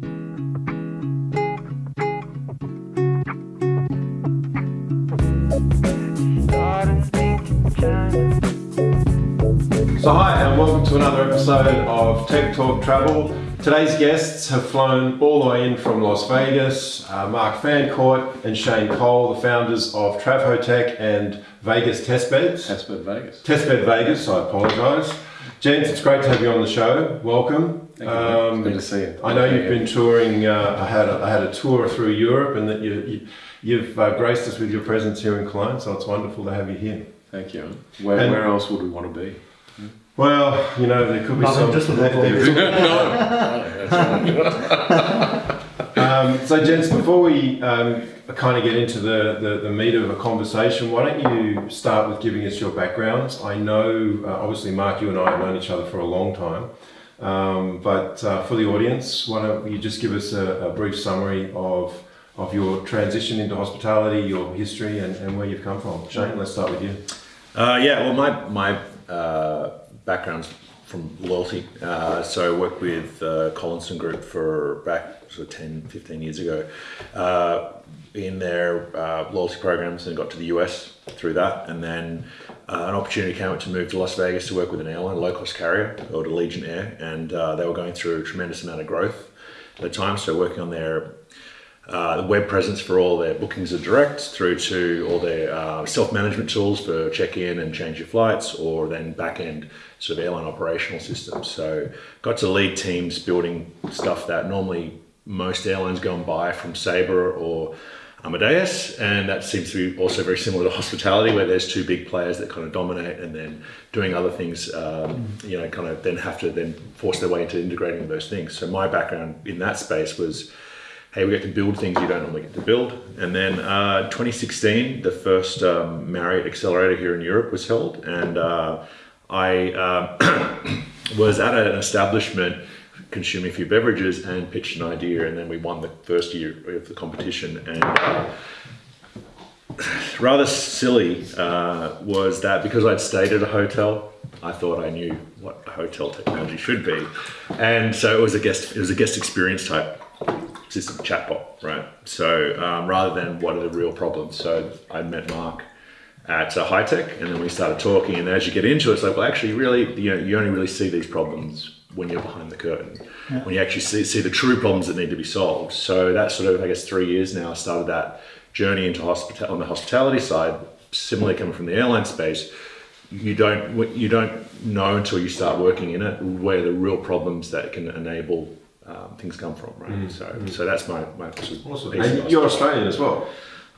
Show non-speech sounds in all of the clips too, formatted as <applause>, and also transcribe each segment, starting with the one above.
So hi and welcome to another episode of Tech Talk Travel. Today's guests have flown all the way in from Las Vegas. Uh, Mark Fancourt and Shane Cole, the founders of Travhotech and Vegas Testbeds. Testbed Vegas. Testbed Vegas, I apologise. Gents, it's great to have you on the show. Welcome. Thank you. Um, Good to see you. I know you've been touring. Uh, I had a, I had a tour through Europe, and that you, you have uh, graced us with your presence here in Cologne. So it's wonderful to have you here. Thank you. Where, and, where else would we want to be? Well, you know, there could be some. Just <laughs> <laughs> there, <laughs> um, so, gents, before we um, kind of get into the, the, the, meat of a conversation, why don't you start with giving us your backgrounds? I know, uh, obviously, Mark, you and I have known each other for a long time, um, but uh, for the audience, why don't you just give us a, a, brief summary of of your transition into hospitality, your history, and, and where you've come from? Shane, let's start with you. Uh, yeah, well, my my uh, background's from loyalty. Uh, so I worked with uh, Collinson Group for back sort of 10, 15 years ago uh, in their uh, loyalty programs and got to the US through that. And then uh, an opportunity came up to move to Las Vegas to work with an airline, low cost carrier called Allegiant Air. And uh, they were going through a tremendous amount of growth at the time. So working on their uh, web presence for all their bookings are direct through to all their uh, self-management tools for check-in and change your flights or then back-end sort of airline operational systems. So got to lead teams building stuff that normally most airlines go and buy from Sabre or Amadeus, and that seems to be also very similar to hospitality, where there's two big players that kind of dominate, and then doing other things, um, you know, kind of then have to then force their way into integrating those things. So my background in that space was hey, we get to build things you don't normally get to build. And then uh, 2016, the first um, Marriott Accelerator here in Europe was held, and uh, I uh, <coughs> was at an establishment consuming a few beverages and pitched an idea, and then we won the first year of the competition. And <sighs> rather silly uh, was that because I'd stayed at a hotel, I thought I knew what hotel technology should be, and so it was a guest it was a guest experience type system chatbot, right? So um, rather than what are the real problems, so I met Mark at uh, tech, and then we started talking. And as you get into it, it's like, well, actually, really, you know, you only really see these problems when you're behind the curtain, yeah. when you actually see, see the true problems that need to be solved. So that's sort of, I guess, three years now. I started that journey into hospital on the hospitality side, similarly coming from the airline space. You don't you don't know until you start working in it where the real problems that can enable um, things come from, right? Mm. So, mm. so that's my my awesome. And you're Australian as well.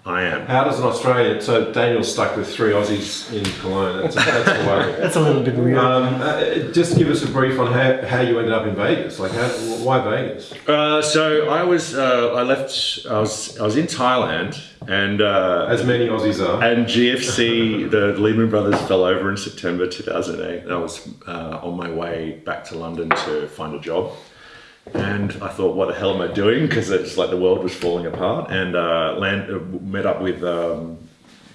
I am. How does an Australian? So Daniel's stuck with three Aussies in Cologne. That's a, that's a worry. <laughs> that's a little bit weird. Um, uh, just give us a brief on how, how you ended up in Vegas. Like, how, why Vegas? Uh, so I was uh, I left. I was I was in Thailand, and uh, as many Aussies are. And GFC, <laughs> the Lehman Brothers fell over in September 2008. And I was uh, on my way back to London to find a job and I thought, what the hell am I doing? Because it's like the world was falling apart. And uh, land, uh, met up with um,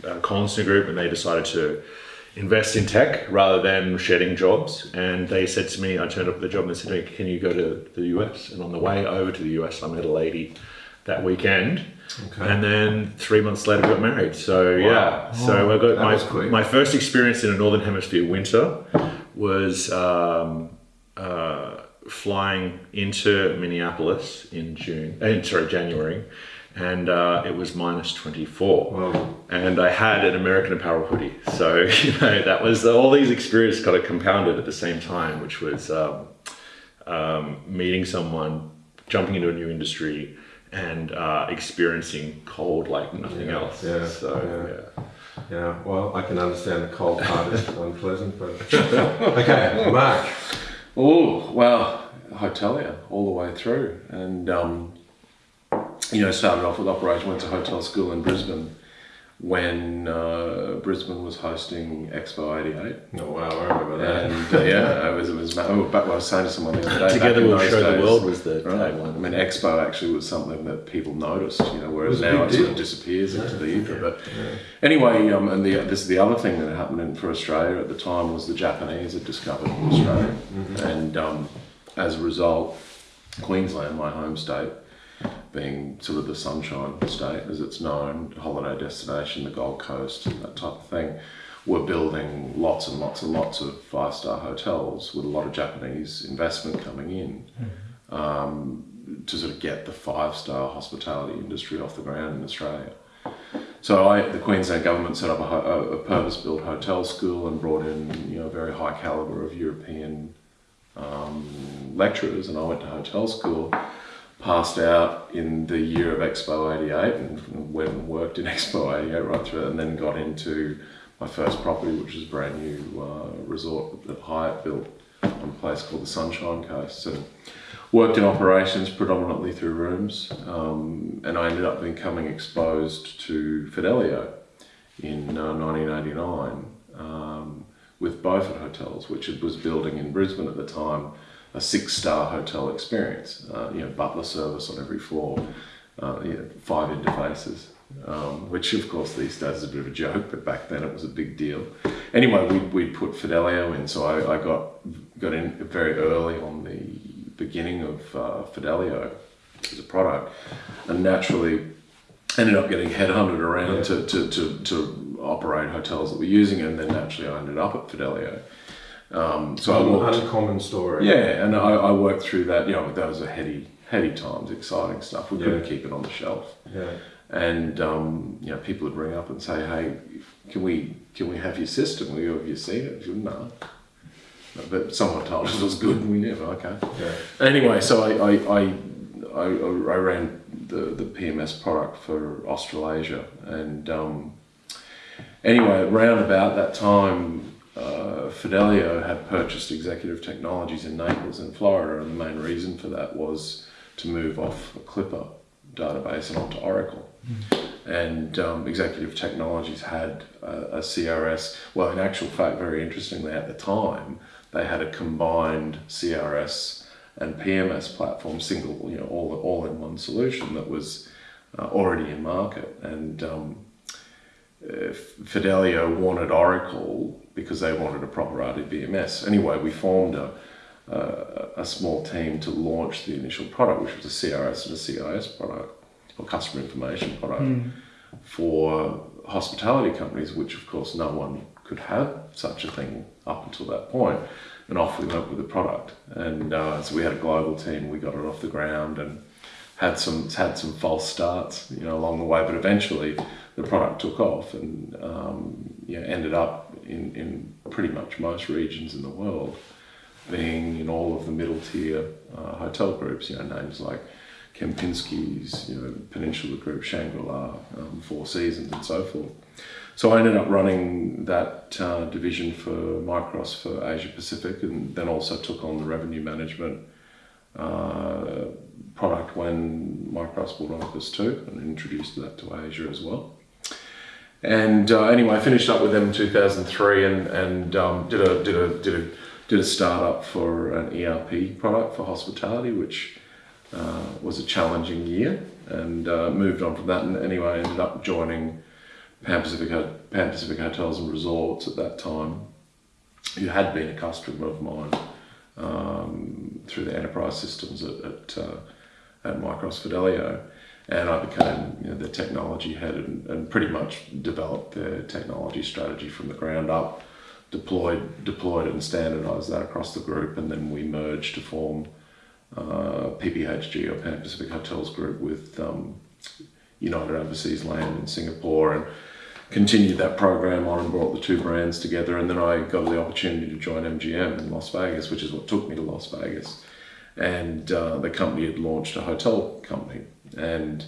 uh, Collinson Group, and they decided to invest in tech rather than shedding jobs. And they said to me, I turned up at the job and they said, "Can you go to the US?" And on the way over to the US, I met a lady that weekend. Okay. And then three months later, got married. So wow. yeah, so I got my my first experience in a northern hemisphere winter was um, uh, flying into Minneapolis in June, uh, sorry, January, and uh, it was minus 24. Wow. And I had an American Apparel hoodie. So, <laughs> you know, that was all these experiences kind of compounded at the same time, which was um, um, meeting someone, jumping into a new industry, and uh, experiencing cold like nothing yeah, else. Yeah. So, yeah. yeah. well, I can understand the cold part is unpleasant, but <laughs> okay, Mark. Oh, well, hotelier all the way through. And, um, you know, started off with operation, went to hotel school in Brisbane when uh, Brisbane was hosting Expo 88. Oh wow, I remember that. And uh, yeah, it was, it was, oh, but I was saying to someone the other day. Together we'll show days, the world was the right, tagline. I mean, Expo actually was something that people noticed, you know, whereas now it sort of disappears yeah. into the ether. Yeah. But yeah. anyway, um, and the, this is the other thing that happened in, for Australia at the time was the Japanese had discovered Australia. Mm-hmm. And um, as a result, Queensland, my home state, being sort of the sunshine state as it's known, holiday destination, the Gold Coast, and that type of thing, We're building lots and lots and lots of five star hotels with a lot of Japanese investment coming in um, to sort of get the five star hospitality industry off the ground in Australia. So I, the Queensland government set up a, a, purpose-built hotel school and brought in you know a very high caliber of European um, lecturers, and I went to hotel school. Passed out in the year of Expo '88 and went and worked in <laughs> Expo '88 right through, it, and then got into my first property, which was a brand new uh, resort that Hyatt built on a place called the Sunshine Coast. And worked in operations predominantly through rooms, um, and I ended up becoming exposed to Fidelio in uh, 1989 um, with Beaufort Hotels, which it was building in Brisbane at the time a six-star hotel experience. Uh, you know, butler service on every floor, uh, you know, five interfaces. Um, which of course these days is a bit of a joke, but back then it was a big deal. Anyway, we we put Fidelio in, so I, I got got in very early on the beginning of uh, Fidelio as a product, and naturally ended up getting headhunted around Yeah. to, to, to, to operate hotels that were using it, and then naturally I ended up at Fidelio. Um, so I An walked, uncommon story. yeah, and I, I worked through that. You know, that was a heady, heady times, exciting stuff. We couldn't Yeah. keep it on the shelf, Yeah. and um, you know, people would ring up and say, "Hey, can we can we have your system? We have you seen it?" Said, No. But someone told us it was good, and we never. Okay. Yeah. Anyway, so I, I, I, I, I ran the, the PMS product for Australasia. And um, anyway, around about that time, uh, Fidelio had purchased Executive Technologies in Naples in Florida. And the main reason for that was to move off a Clipper database and onto Oracle. And um, Executive Technologies had a, a CRS. Well, in actual fact, very interestingly, at the time, they had a combined CRS and PMS platform, single, you know, all all in one solution that was uh, already in market. And um, uh, Fidelio wanted Oracle because they wanted a proper RDBMS. Anyway, we formed a, a, a small team to launch the initial product, which was a CRS and a CIS product, or customer information product, for hospitality companies, which of course no one could have such a thing up until that point. And off we went with the product. And uh, so we had a global team, we got it off the ground and had some had some false starts, you know, along the way. But eventually, the product took off and um, know, ended up in, in pretty much most regions in the world, being in all of the middle tier uh, hotel groups. You know, names like Kempinski's, you know, Peninsula Group, Shangri La, um, Four Seasons, and so forth. So I ended up running that uh, division for Micros for Asia Pacific, and then also took on the revenue management uh, product when Micros bought Opus 2, and introduced that to Asia as well. And uh, anyway, I finished up with them in 2003, and and um, did a did a did a did a startup for an ERP product for hospitality, which uh, was a challenging year, and uh, moved on from that. And anyway, I ended up joining Pan Pacific Pan Pacific Hotels and Resorts at that time, who had been a customer of mine um, through the enterprise systems at at, uh, at Micros Fidelio, and I became you know, the technology head and, and pretty much developed the technology strategy from the ground up, deployed deployed it and standardized that across the group, and then we merged to form uh, PPHG or Pan Pacific Hotels Group with um, United Overseas Land in Singapore and continued that program on and brought the two brands together. And then I got the opportunity to join MGM in Las Vegas, which is what took me to Las Vegas. And uh, the company had launched a hotel company. And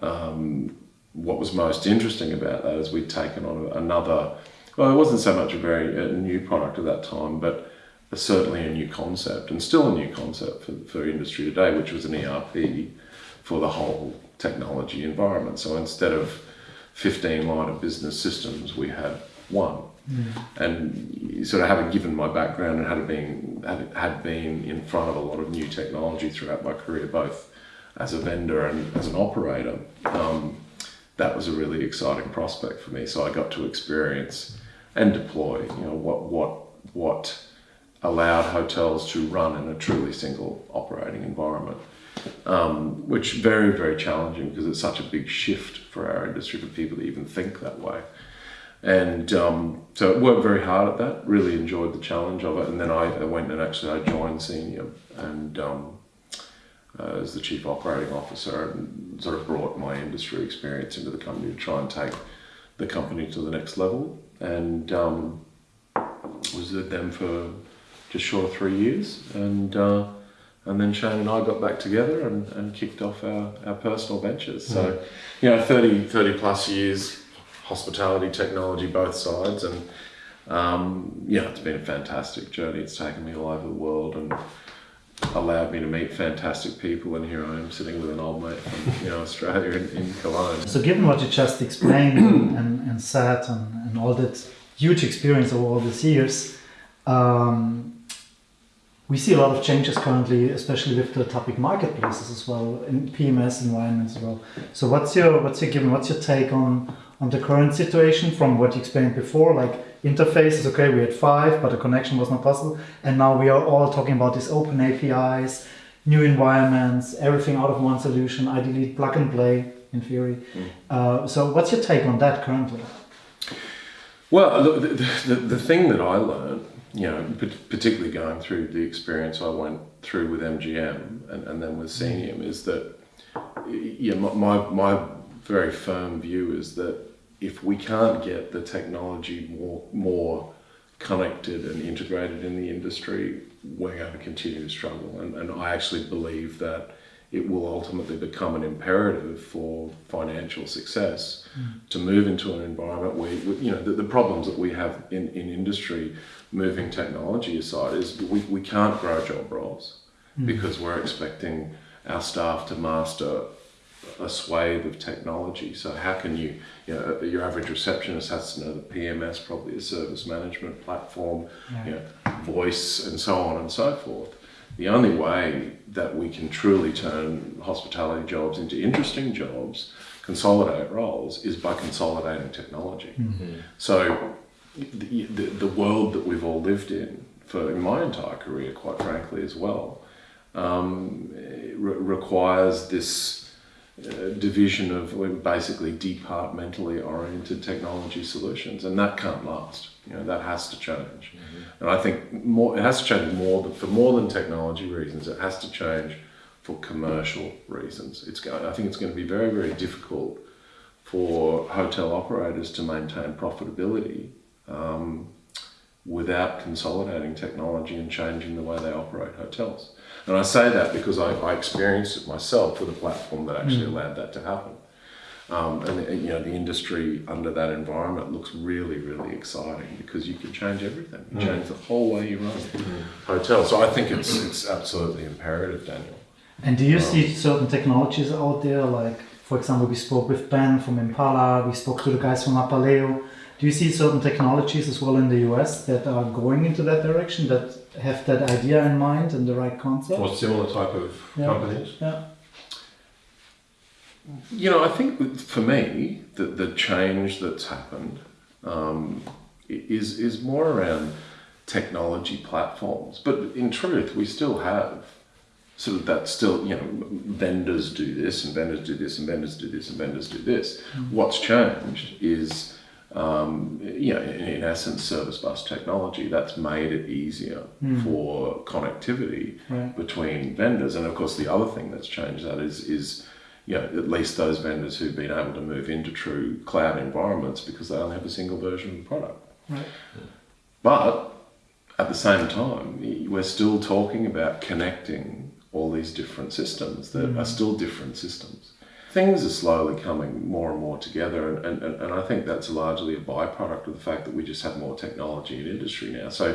um, what was most interesting about that is we'd taken on another, well, it wasn't so much a very a new product at that time, but certainly a new concept and still a new concept for, for industry today, which was an ERP for the whole technology environment. So instead of 15 line of business systems, we had one. And sort of having given my background and had been had, had been in front of a lot of new technology throughout my career, both as a vendor and as an operator, um, that was a really exciting prospect for me. So I got to experience and deploy, you know, what what what allowed hotels to run in a truly single operating environment, um, which very very challenging because it's such a big shift for our industry for people to even think that way. And um, so I worked very hard at that. Really enjoyed the challenge of it, and then I, I went and actually I joined Senior and um, uh, as the chief operating officer, and sort of brought my industry experience into the company to try and take the company to the next level. And um, was with them for just short of three years, and uh, and then Shane and I got back together and, and kicked off our, our personal ventures. So, you know, 30, 30 plus years hospitality, technology, both sides, and um, yeah, it's been a fantastic journey. It's taken me all over the world and allowed me to meet fantastic people. And here I am sitting with an old mate from you know Australia in, in Cologne. So, given what you just explained and, <coughs> and said, and, and all that huge experience over all these years, um, we see a lot of changes currently, especially with the topic marketplaces as well, in PMS environments as well. So, what's your what's your given? What's your take on on the current situation from what you explained before, like interfaces, okay, we had five, but the connection was not possible. And now we are all talking about these open APIs, new environments, everything out of one solution, ideally plug and play in theory. Mm. Uh, so what's your take on that currently? Well, the, the, the thing that I learned, you know, particularly going through the experience I went through with MGM and, and then with Senium, is that yeah, my, my very firm view is that if we can't get the technology more more connected and integrated in the industry, we're going to continue to struggle. And, and I actually believe that it will ultimately become an imperative for financial success mm. to move into an environment where, you know, the, the problems that we have in, in industry, moving technology aside, is we, we can't grow job roles mm. because we're expecting our staff to master a swathe of technology. So how can you, you know, your average receptionist has to know the PMS, probably a service management platform, you know, voice and so on and so forth. The only way that we can truly turn hospitality jobs into interesting jobs, consolidate roles, is by consolidating technology. Mm-hmm. So the, the, the, world that we've all lived in for in my entire career, quite frankly, as well, um, re- requires this uh, division of basically departmentally oriented technology solutions, and that can't last. You know that has to change, mm-hmm. and I think more it has to change more than, for more than technology reasons. It has to change for commercial reasons. It's I think it's going to be very very difficult for hotel operators to maintain profitability um, without consolidating technology and changing the way they operate hotels. And I say that because I, I experienced it myself with a platform that actually mm. allowed that to happen. Um, and you know the industry under that environment looks really really exciting because you can change everything you mm. change the whole way you run mm. hotels so i think it's it's absolutely imperative daniel and do you um, see certain technologies out there like for example we spoke with ben from impala we spoke to the guys from apaleo do you see certain technologies as well in the us that are going into that direction that have that idea in mind and the right concept? Or similar type of yeah. companies? Yeah. You know, I think for me, the, the change that's happened um, is, is more around technology platforms. But in truth, we still have sort of that still, you know, vendors do this and vendors do this and vendors do this and vendors do this. Mm-hmm. What's changed is um, you know, in, in, essence, service bus technology that's made it easier mm. for connectivity right. between vendors. And of course, the other thing that's changed that is is you know, at least those vendors who've been able to move into true cloud environments because they only have a single version of the product. Right. But at the same time, we're still talking about connecting all these different systems that mm. are still different systems things are slowly coming more and more together, and, and, and I think that's largely a byproduct of the fact that we just have more technology in industry now. So,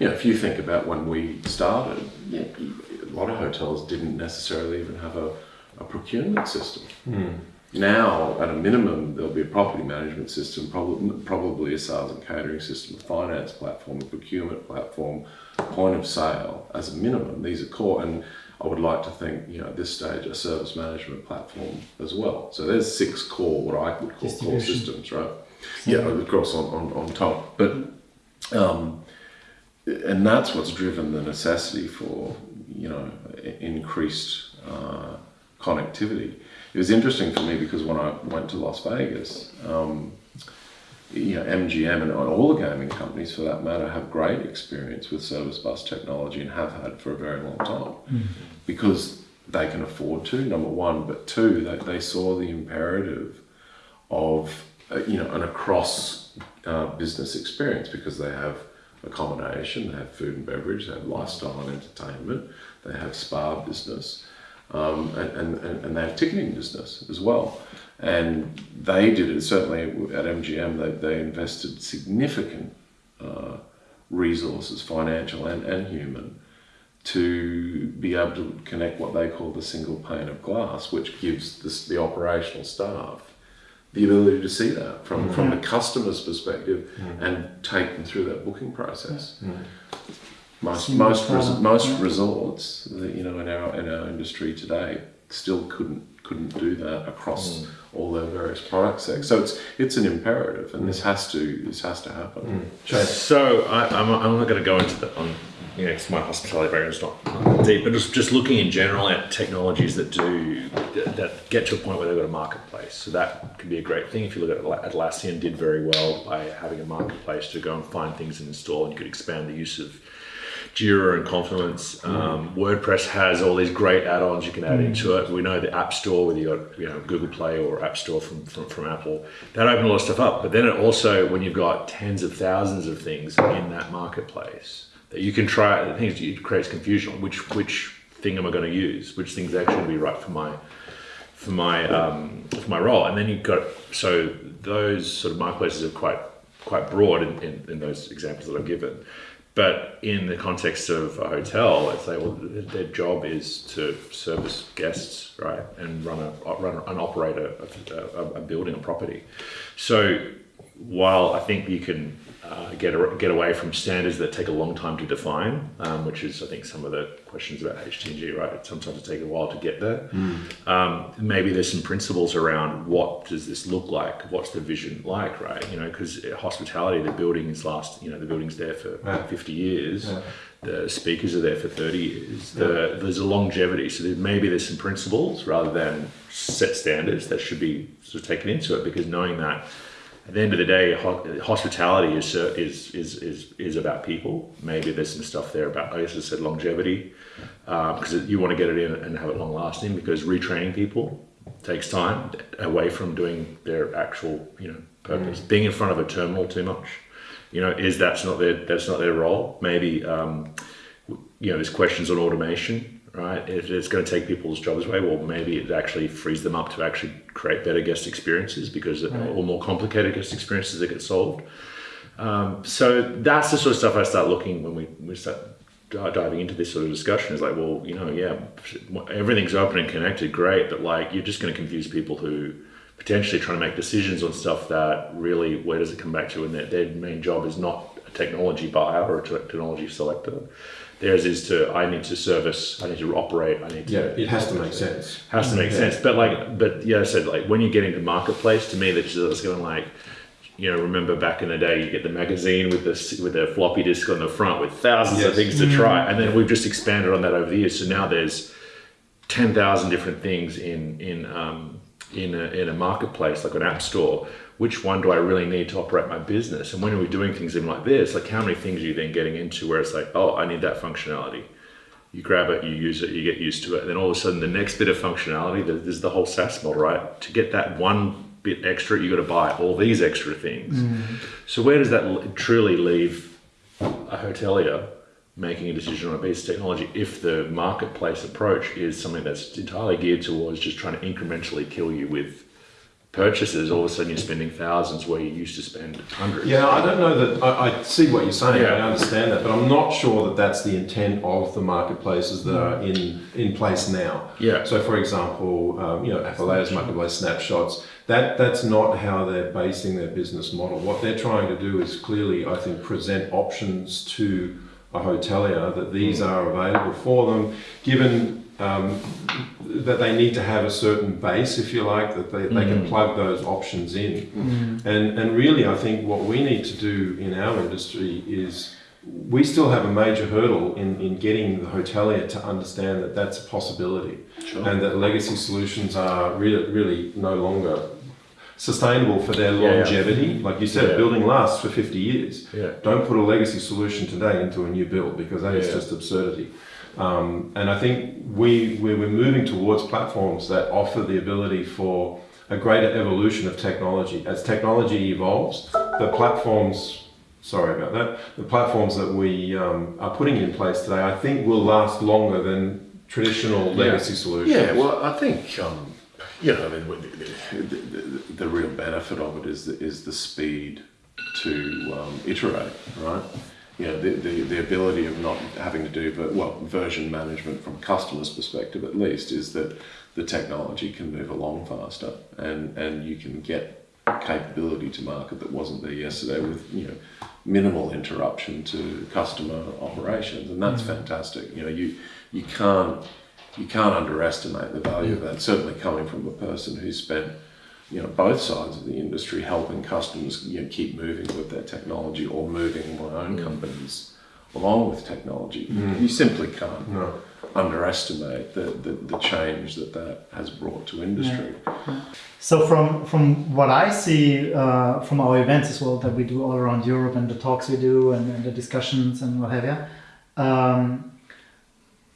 you know, if you think about when we started, yeah, a lot of hotels didn't necessarily even have a, a procurement system. Mm. Now, at a minimum, there'll be a property management system, probably, probably a sales and catering system, a finance platform, a procurement platform, point of sale as a minimum. These are core, and I would like to think, you know, at this stage, a service management platform as well. So there's six core, what I would call core systems, right? Yeah, of course, on, on, on top. But um, and that's what's driven the necessity for you know increased uh, connectivity. It was interesting for me because when I went to Las Vegas, um, you know, MGM and all the gaming companies for that matter have great experience with service bus technology and have had for a very long time. Because they can afford to, number one, but two, they, they saw the imperative of, uh, you know, an across uh, business experience because they have accommodation, they have food and beverage, they have lifestyle and entertainment, they have spa business, um, and, and, and they have ticketing business as well. And they did it, certainly at MGM, they, they invested significant uh, resources, financial and, and human, to be able to connect what they call the single pane of glass, which gives this, the operational staff the ability to see that from, from the customer's perspective and take them through that booking process. Most most res, most yeah. resorts, that, you know, in our in our industry today, still couldn't couldn't do that across hmm. all their various product sets. So it's it's an imperative, and this has to this has to happen. Hmm. So I, I'm, I'm not going to go into the on you know my hospitality background is not deep, but just just looking in general at technologies that do that, get to a point where they've got a marketplace. So that could be a great thing. If you look at Atla- Atlassian, did very well by having a marketplace to go and find things and install, and you could expand the use of Jira and Confluence. Um, WordPress has all these great add-ons you can add into it. We know the App Store, whether you got you know Google Play or App Store from, from, from Apple, that opened a lot of stuff up. But then it also, when you've got tens of thousands of things in that marketplace, that you can try. The things it creates confusion. Which which thing am I going to use? Which thing's actually going to be right for my for my um, for my role. And then you've got so those sort of marketplaces are quite quite broad in, in, in those examples that I've given. But in the context of a hotel, let's say, well, their job is to service guests, right, and run a run a- and operate a, a, a building, a property. So while I think you can uh, get a, get away from standards that take a long time to define, um, which is I think some of the questions about HTNG, right? Sometimes it takes a while to get there. Um, maybe there's some principles around what does this look like? What's the vision like, right? You know, because hospitality, the building is last, you know, the building's there for Yeah. 50 years. Yeah. The speakers are there for 30 years. The, There's a longevity. So there, maybe there's some principles rather than set standards that should be sort of taken into it because knowing that at the end of the day, hospitality is, uh, is, is, is, is about people. Maybe there's some stuff there about, like I just said, longevity, because you want to get it in and have it long lasting because retraining people takes time away from doing their actual, you know, purpose. Being in front of a terminal too much, you know, is that's not their, that's not their role. Maybe, um, you know, there's questions on automation, right? If it's going to take people's jobs away, well, maybe it actually frees them up to actually create better guest experiences because or more complicated guest experiences that get solved. Um, so that's the sort of stuff I start looking when we, we start diving into this sort of discussion. Is like, well, you know, yeah, everything's open and connected, great, but like you're just going to confuse people who potentially trying to make decisions on stuff that really, where does it come back to? And their, their main job is not a technology buyer or a technology selector. Theirs is to, I need to service, I need to operate, I need to. Yeah, it has to make sense. Has to make sense. But like, but yeah, I said like when you get into marketplace, to me, that's just going like, you know, remember back in the day, you get the magazine with the with the floppy disk on the front with thousands of things to try, and then we've just expanded on that over the years. So now there's ten thousand different things in in um, in a, in a marketplace like an app store. Which one do I really need to operate my business? And when are we doing things in like this? Like how many things are you then getting into where it's like, oh, I need that functionality. You grab it, you use it, you get used to it, and then all of a sudden the next bit of functionality, there- there's the whole SaaS model, right? To get that one bit extra, you got to buy all these extra things. Mm-hmm. So where does that truly leave a hotelier making a decision on a piece of technology if the marketplace approach is something that's entirely geared towards just trying to incrementally kill you with purchases? All of a sudden you're spending thousands where you used to spend hundreds. Yeah, I don't know that. I, I see what you're saying. Yeah. I understand that, but I'm not sure that that's the intent of the marketplaces that are in in place now. Yeah. So, for example, um, you know, Apaleo's marketplace snapshots. That that's not how they're basing their business model. What they're trying to do is clearly, I think, present options to a hotelier that these are available for them, given. Um, that they need to have a certain base, if you like, that they, they can mm. plug those options in. Mm. And, and really, I think what we need to do in our industry is we still have a major hurdle in, in getting the hotelier to understand that that's a possibility Sure. and that legacy solutions are really, really no longer sustainable for their Yeah, yeah. longevity. Like you said, Yeah. a building lasts for 50 years. Yeah. Don't put a legacy solution today into a new build because that is Yeah. just absurdity. Um, and I think we, we, we're moving towards platforms that offer the ability for a greater evolution of technology. As technology evolves, the platforms, sorry about that, the platforms that we um, are putting in place today, I think will last longer than traditional legacy solutions. Yeah, well, I think um, you know, I mean, the, the, the, the real benefit of it is the, is the speed to um, iterate, right? You know, the, the, the ability of not having to do, but well, version management from customer's perspective at least is that the technology can move along faster, and and you can get capability to market that wasn't there yesterday with you know minimal interruption to customer operations, and that's mm. fantastic. You know, you you can't you can't underestimate the value of that. Certainly coming from a person who spent you know both sides of the industry helping customers you know, keep moving with their technology or moving my own companies along with technology. You simply can't No. underestimate the, the, the change that that has brought to industry. So from from what I see uh, from our events as well that we do all around Europe and the talks we do and, and the discussions and what have you, um,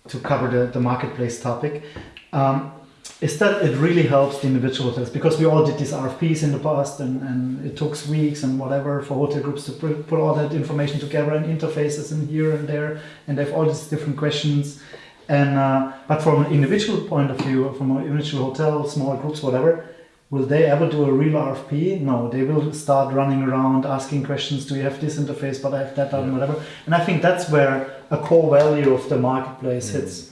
to cover the, the marketplace topic, um, is that it really helps the individual hotels because we all did these RFPs in the past and, and it took weeks and whatever for hotel groups to put, put all that information together and interfaces and here and there and they have all these different questions. And uh, but from an individual point of view from an individual hotel small groups whatever will they ever do a real RFP no they will start running around asking questions do you have this interface? But I have that and whatever. And I think that's where a core value of the marketplace hits. uh, uh,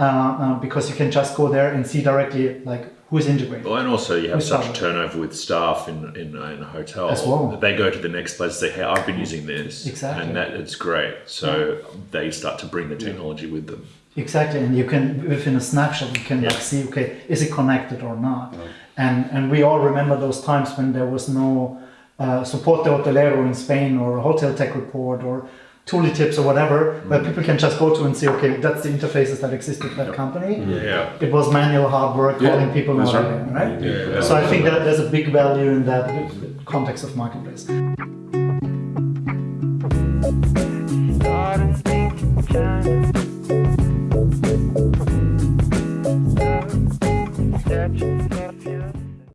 Uh, uh, because you can just go there and see directly like who's integrated Well, and also you have such saw a turnover with staff in, in, uh, in a hotel. As well. They go to the next place and say, hey, I've been using this. Exactly. And that it's great. So they start to bring the technology with them. Exactly, and you can within a snapshot you can like see okay is it connected or not, and and we all remember those times when there was no uh, support de hotelero in Spain or a hotel tech report or tooltips or whatever, where mm-hmm. people can just go to and see, okay, that's the interfaces that exist with that company. Yeah. It was manual hard work, calling people, that's right. Right? Yeah. So I think that there's a big value in that context of marketplace.